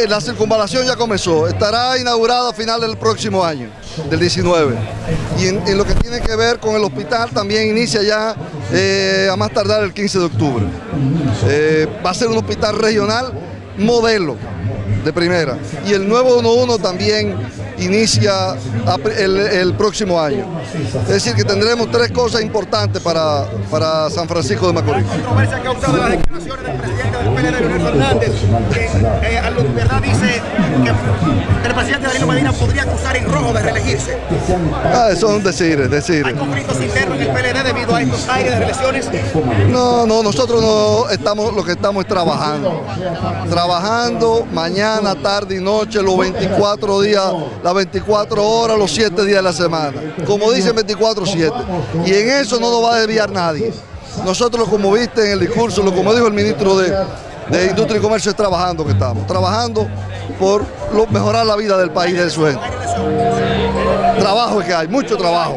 La circunvalación ya comenzó, estará inaugurada a finales del próximo año, del 19. Y en, en lo que tiene que ver con el hospital también inicia ya eh, a más tardar el 15 de octubre. Eh, va a ser un hospital regional modelo de primera. Y el nuevo 11 también inicia el, próximo año. Es decir, que tendremos tres cosas importantes para, para San Francisco de Macorís. El presidente Danilo Medina podría acusar en rojo de reelegirse. Ah, eso es un decir, es decir. ¿Hay conflictos internos en el PLD debido a estos aires de reelecciones? No, no, nosotros no estamos, lo que estamos es trabajando. Trabajando mañana, tarde y noche, los 24 días, las 24 horas, los 7 días de la semana. Como dicen 24-7. Y en eso no nos va a desviar nadie. Nosotros, como viste en el discurso, lo como dijo el ministro de, de Industria y Comercio, es trabajando que estamos. Trabajando por mejorar la vida del país, de gente. Trabajo que hay, mucho trabajo.